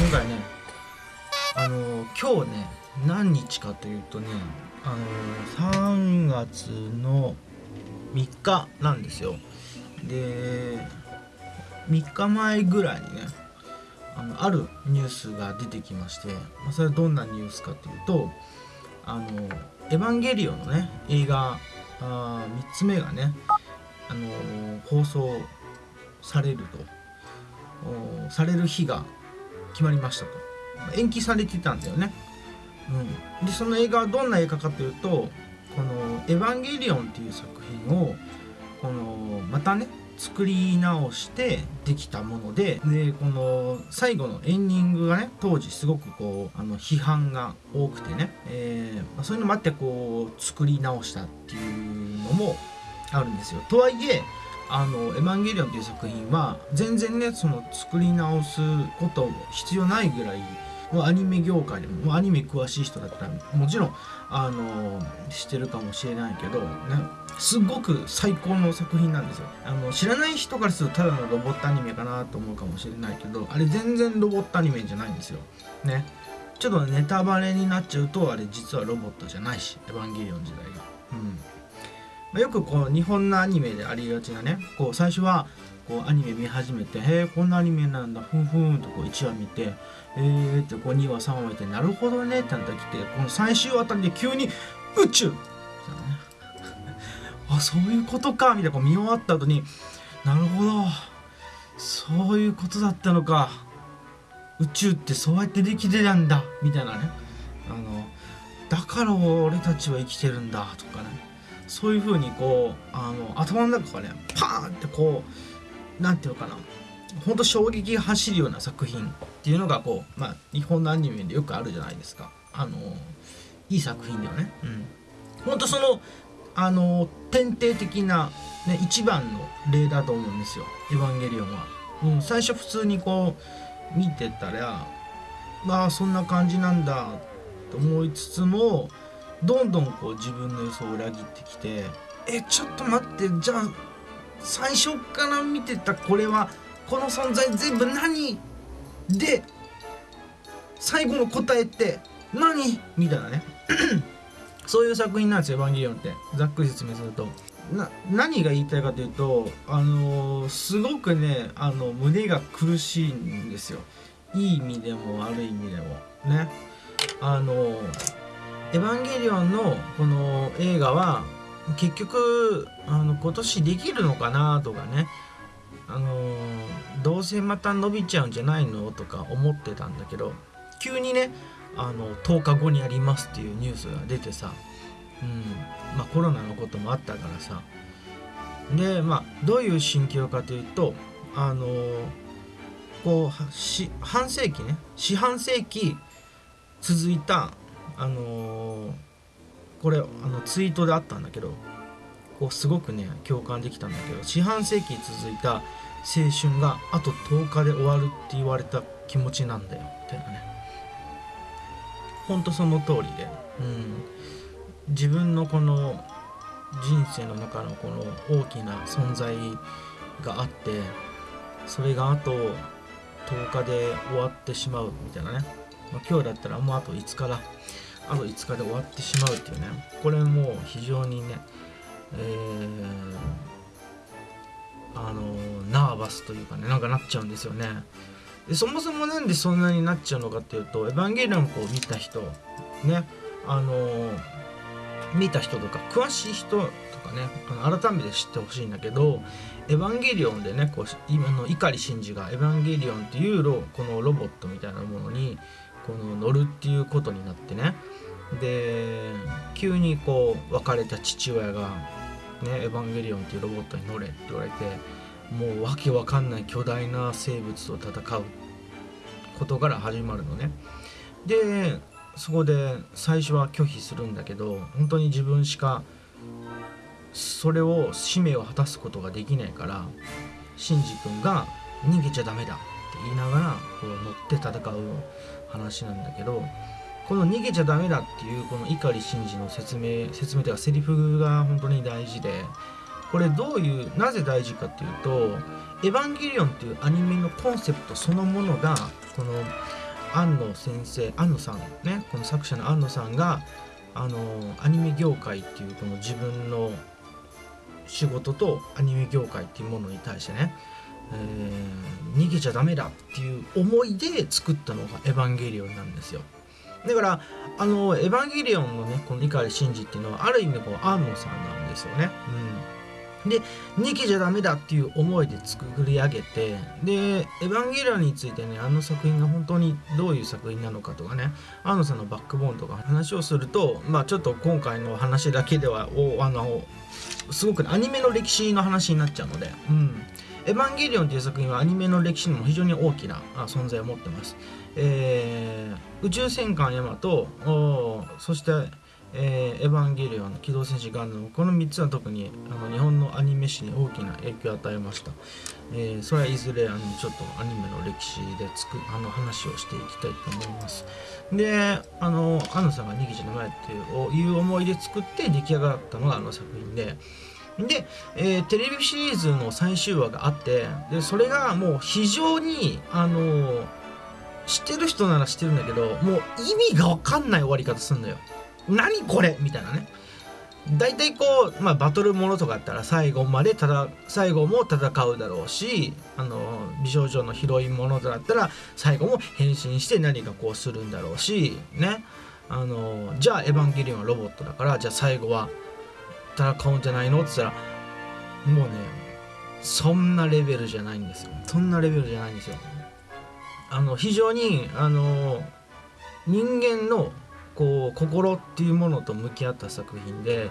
今回ねあの今日ね何日かというとねあの3月の3日なんですよ。で3日前ぐらいにねあのあるニュースが出てきまして、まあ、それはどんなニュースかというと「あのエヴァンゲリオン」のね映画あ3つ目がねあの放送されると。される日が決まりましたと。延期されてたんだよね、うん、でその映画はどんな映画かというとこの「エヴァンゲリオン」っていう作品をこのまたね作り直してできたものででこの最後のエンディングがね当時すごくこうあの批判が多くてね、えーまあ、そういうのもあってこう作り直したっていうのもあるんですよ。とはいえあの「エヴァンゲリオン」っていう作品は全然ねその作り直すこと必要ないぐらいもうアニメ業界でもアニメ詳しい人だったらもちろんあの知ってるかもしれないけど、ね、すごく最高の作品なんですよ。あの知らない人からするとただのロボットアニメかなと思うかもしれないけどあれ全然ロボットアニメじゃないんですよ。ね。ちょっとネタバレになっちゃうとあれ実はロボットじゃないしエヴァンゲリオン時代が、よくこう日本のアニメでありがちなねこう最初はこうアニメ見始めて「へえこんなアニメなんだふんふん」とこう1話見て「えー」ってこう2話3話見て「なるほどね」ってなったら来てこの最終あたりで急に「宇宙!」あそういうことかみたいなこう見終わった後に「なるほどそういうことだったのか宇宙ってそうやってできてたんだ」みたいなねあのだから俺たちは生きてるんだとかねそういう風にこうあの頭の中がねパーンってこう何て言うかな。ほんと衝撃が走るような作品っていうのがこう、まあ、日本のアニメでよくあるじゃないですか。あのいい作品だよね。うん。ほんとそのあの典型的な、ね、一番の例だと思うんですよ「エヴァンゲリオンは」うん、最初普通にこう見てたらまあそんな感じなんだと思いつつもどんどんこう自分の予想を裏切ってきてえちょっと待ってじゃあ最初から見てたこれはこの存在全部何？で最後の答えって何？みたいなね。そういう作品なんですよ「エヴァンゲリオン」って。ざっくり説明すると。な何が言いたいかというとあのー、すごくねあの胸が苦しいんですよ。いい意味でも悪い意味でも。ね。あのーエヴァンゲリオンのこの映画は結局あの今年できるのかなとかね。あのどうせまた伸びちゃうんじゃないのとか思ってたんだけど急にねあの10日後にやりますっていうニュースが出てさ、うんまあ、コロナのこともあったからさ。でまあどういう心境かというとあのこう半世紀ね。四半世紀続いたあのー、これあのツイートであったんだけどこうすごくね共感できたんだけど四半世紀続いた青春があと10日で終わるって言われた気持ちなんだよみたいなね。ほんとその通りで、うん、自分のこの人生の中のこの大きな存在があってそれがあと10日で終わってしまうみたいなね。ま、今日だったらもうあと5日だ。あと5日で終わってしまうっていうね。これも非常にねえー、あのナーバスというかねなんかなっちゃうんですよね。でそもそもなんでそんなになっちゃうのかっていうと「エヴァンゲリオン」を見た人ねあの見た人とか詳しい人とかねあの改めて知ってほしいんだけど「エヴァンゲリオン」でねこう今の碇シンジが「エヴァンゲリオン」っていうこのロボットみたいなものにこの乗るっていうことになってねで急にこう別れた父親が「ねエヴァンゲリオン」っていうロボットに乗れって言われてもうわけわかんない巨大な生物と戦うことから始まるのね。でそこで最初は拒否するんだけど本当に自分しかそれを使命を果たすことができないからシンジ君が「逃げちゃダメだ」って言いながらこう乗って戦う話なんだけどこの逃げちゃダメだっていうこの碇シンジの説明説明というかセリフが本当に大事でこれどういうなぜ大事かっていうと「エヴァンゲリオン」っていうアニメのコンセプトそのものがこの庵野先生庵野さんねこの作者の庵野さんがあのアニメ業界っていうこの自分の仕事とアニメ業界っていうものに対してね、えー、逃げちゃダメだっていう思いで作ったのが「エヴァンゲリオン」なんですよ。だからあの「エヴァンゲリオン」のねこの碇シンジっていうのはある意味こう庵野さんなんですよね。うん、で逃げちゃダメだっていう思いで作り上げてで「エヴァンゲリオン」についてねあの作品が本当にどういう作品なのかとかね庵野さんのバックボーンとか話をするとまあちょっと今回の話だけではおあのすごく、アニメの歴史の話になっちゃうので「うん、エヴァンゲリオン」という作品はアニメの歴史にも非常に大きな存在を持っています。えー、宇宙戦艦ヤマトそして、えー、エヴァンゲリオン機動戦士ガンダムこの3つは特にあの日本のアニメ史に大きな影響を与えました、えー、それはいずれあのちょっとアニメの歴史でつくあの話をしていきたいと思いますであのアナさんが「逃げちゃダメ」っていう思いで作って出来上がったのがあの作品でで、えー、テレビシリーズの最終話があってでそれがもう非常にあのー知ってる人なら知ってるんだけどもう意味が分かんない終わり方すんのよ。何これ？みたいなね。大体こう、まあ、バトルものとかあったら最後までただ最後も戦うだろうしあの美少女のヒロインものだったら最後も変身して何かこうするんだろうしね。あのじゃあエヴァンゲリオンはロボットだからじゃあ最後は戦うんじゃないの？って言ったらもうねそんなレベルじゃないんですよ。そんなレベルじゃないんですよ。あの非常にあの人間のこう心っていうものと向き合った作品で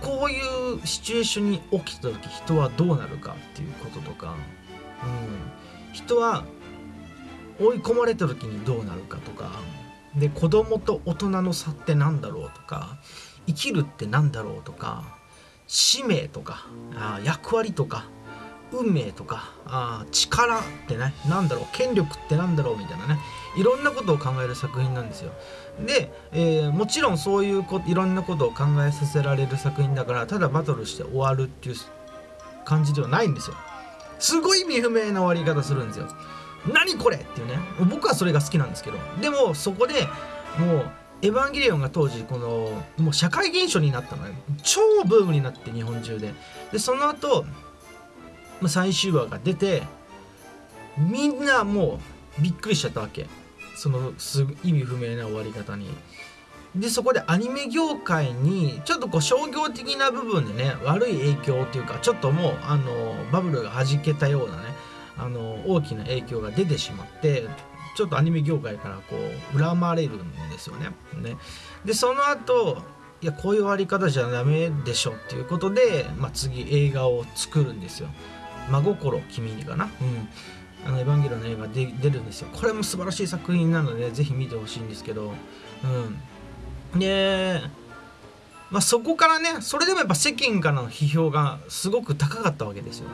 こういうシチュエーションに起きた時人はどうなるかっていうこととか、うん、人は追い込まれた時にどうなるかとかで子供と大人の差って何だろうとか生きるって何だろうとか使命とかあ役割とか運命とかあ力ってね何だろう権力って何だろうみたいなねいろんなことを考える作品なんですよ。で、えー、もちろんそういうこいろんなことを考えさせられる作品だからただバトルして終わるっていう感じではないんですよ。すごい意味不明な終わり方するんですよ。何これっていうね僕はそれが好きなんですけど。でもそこでもうエヴァンゲリオンが当時このもう社会現象になったのね。超ブームになって日本中で。でその後ま最終話が出てみんなもうびっくりしちゃったわけ。そのす意味不明な終わり方に。でそこでアニメ業界にちょっとこう商業的な部分でね悪い影響っていうかちょっともうあのバブルがはじけたようなねあの大きな影響が出てしまってちょっとアニメ業界からこう恨まれるんですよね。ねでその後いやこういう終わり方じゃダメでしょっていうことで、まあ、次映画を作るんですよ。真心君にかな？うんあのエヴァンゲリオンの映画で出るんですよ。これも素晴らしい作品なので、ぜひ見てほしいんですけど、うん。で、まあ、そこからね、それでもやっぱ世間からの批評がすごく高かったわけですよ。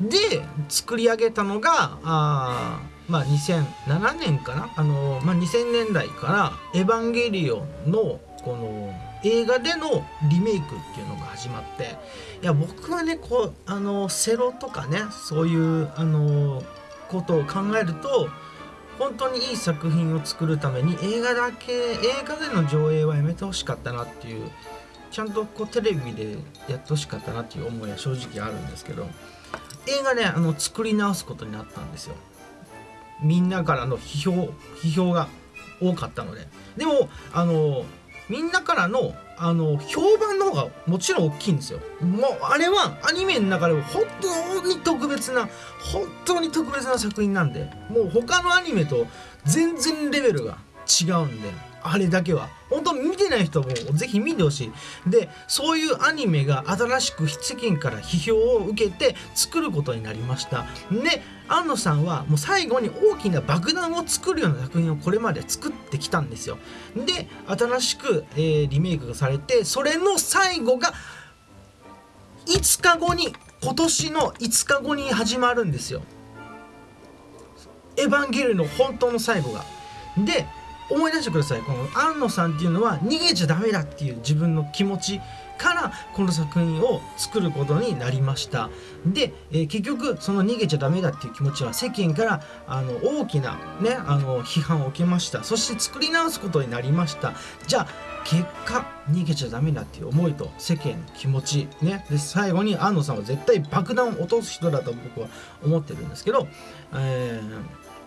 で、作り上げたのが、あまあ、2007年かな、あのまあ、2000年代からエヴァンゲリオンのこの映画でのリメイクっていうのが始まっていや僕はねこうあのセロとかねそういうあのことを考えると本当にいい作品を作るために映画だけ映画での上映はやめてほしかったなっていうちゃんとこうテレビでやってほしかったなっていう思いは正直あるんですけど映画ねあの作り直すことになったんですよ。みんなからの批評批評が多かったのででもあのみんなからのあの評判の方がもちろん大きいんですよ。もうあれはアニメの中でも本当に特別な本当に特別な作品なんでもう他のアニメと全然レベルが違うんであれだけは。本当見てない人もぜひ見てほしい。でそういうアニメが新しく世間から批評を受けて作ることになりました。で庵野さんはもう最後に大きな爆弾を作るような作品をこれまで作ってきたんですよ。で新しく、えー、リメイクがされてそれの最後が5日後に今年の5日後に始まるんですよ。エヴァンゲリオンの本当の最後が。で思い出してください。この庵野さんっていうのは逃げちゃダメだっていう自分の気持ちからこの作品を作ることになりました。で、えー、結局その逃げちゃダメだっていう気持ちは世間からあの大きなねあの批判を受けました。そして作り直すことになりました。じゃあ結果逃げちゃダメだっていう思いと世間の気持ちね。で最後に安野さんは絶対爆弾を落とす人だと僕は思ってるんですけど、え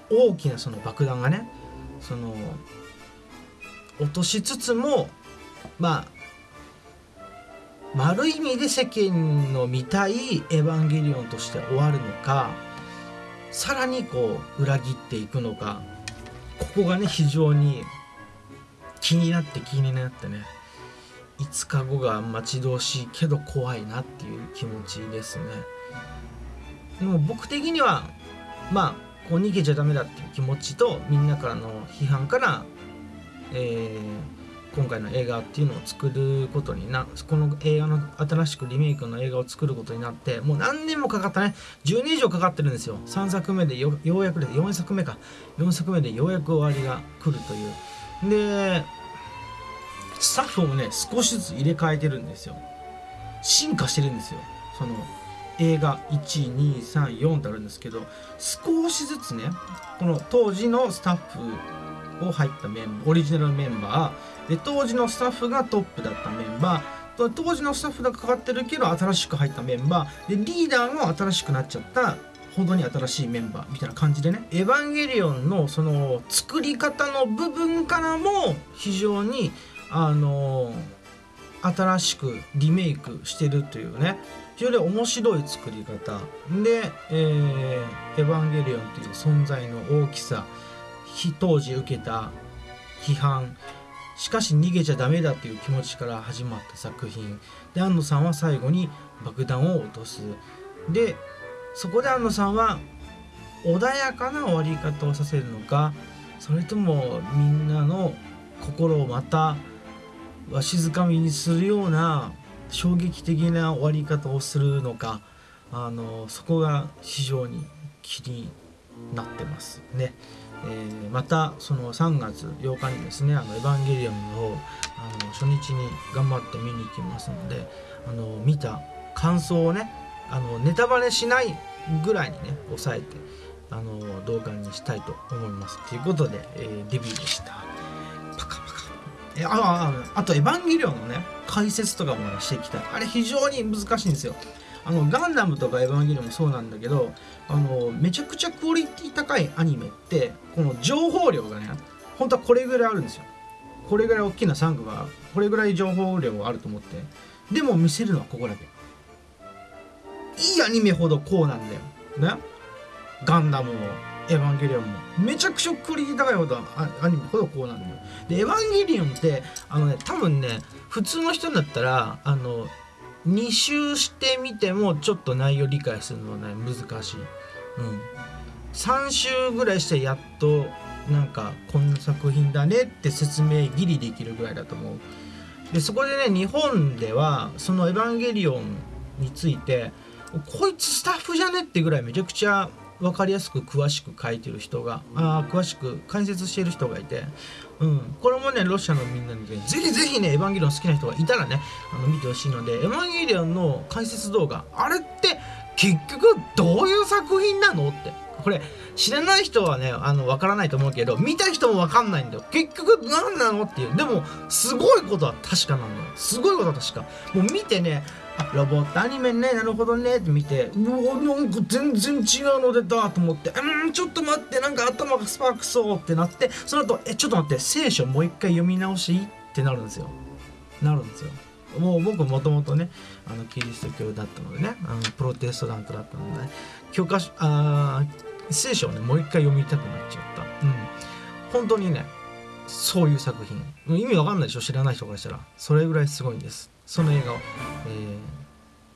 ー、大きなその爆弾がねその落としつつもまあ丸い意味で世間の見たいエヴァンゲリオンとして終わるのかさらにこう裏切っていくのかここがね非常に気になって気になってね5日後が待ち遠しいけど怖いなっていう気持ちですね。でも僕的にはまあこう逃げちゃダメだっていう気持ちとみんなからの批判からえー今回の映画っていうのを作ることになこの映画の新しくリメイクの映画を作ることになってもう何年もかかったね。10年以上かかってるんですよ。3作目でようやくで4作目か。4作目でようやく終わりが来るという。でスタッフもね少しずつ入れ替えてるんですよ。進化してるんですよ。その映画1234ってあるんですけど少しずつねこの当時のスタッフを入ったメンバーオリジナルメンバーで当時のスタッフがトップだったメンバー当時のスタッフがかかってるけど新しく入ったメンバーでリーダーも新しくなっちゃった本当に新しいメンバーみたいな感じでね「エヴァンゲリオン」のその作り方の部分からも非常にあの新しくリメイクしてるというね。非常に面白い作り方。で、えー「エヴァンゲリオン」という存在の大きさ当時受けた批判。しかし逃げちゃダメだっていう気持ちから始まった作品。で安野さんは最後に爆弾を落とす。でそこで安野さんは穏やかな終わり方をさせるのかそれともみんなの心をまたわしづかみにするような衝撃的な終わり方をするのかあのそこが非常に気になってますね。えー、またその3月8日にですね「あのエヴァンゲリオン」をあの初日に頑張って見に行きますのであの見た感想をねあのネタバレしないぐらいにね抑えてあの動画にしたいと思いますということで、えー、デビューでしたあああと「エヴァンゲリオン」のね解説とかも、ね、していきたい。あれ非常に難しいんですよ。あのガンダムとかエヴァンゲリオンもそうなんだけどあのめちゃくちゃクオリティ高いアニメってこの情報量がね本当はこれぐらいあるんですよ。これぐらい大きなサンクがこれぐらい情報量があると思ってでも見せるのはここだけ。いいアニメほどこうなんだよ。ね。ガンダムもエヴァンゲリオンも。めちゃくちゃクオリティ高いほどアニメほどこうなんだよ。でエヴァンゲリオンってあのね多分ね普通の人だったらあの2周してみてもちょっと内容理解するのはね難しい、うん、3周ぐらいしてやっとなんかこんな作品だねって説明ギリできるぐらいだと思う。でそこでね日本ではその「エヴァンゲリオン」についてこいつスタッフじゃねってぐらいめちゃくちゃ分かりやすく詳しく書いてる人があ詳しく解説している人がいて、うん、これもねロシアのみんなにねぜひぜひねエヴァンゲリオン好きな人がいたらねあの見てほしいのでエヴァンゲリオンの解説動画あれって結局どういう作品なのってこれ知らない人はねあの分からないと思うけど見た人も分かんないんだよ。結局何なのっていう。でもすごいことは確かなのよ。すごいことは確か。もう見てねあロボットアニメねなるほどね。って見てうわなんか全然違うの出たと思って。うんちょっと待ってなんか頭がスパークそうってなって。その後えちょっと待って聖書もう一回読み直しってなるんですよ。なるんですよ。もう僕もともとねあのキリスト教だったのでねあのプロテストラントだったので、ね、教科書あ聖書をねもう一回読みたくなっちゃった。うん。本当にねそういう作品。意味わかんないでしょ？知らない人からしたら。それぐらいすごいんです。その映画を、え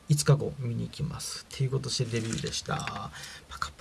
ー、5日後見に行きます。っていうことしてデビューでした。パカパ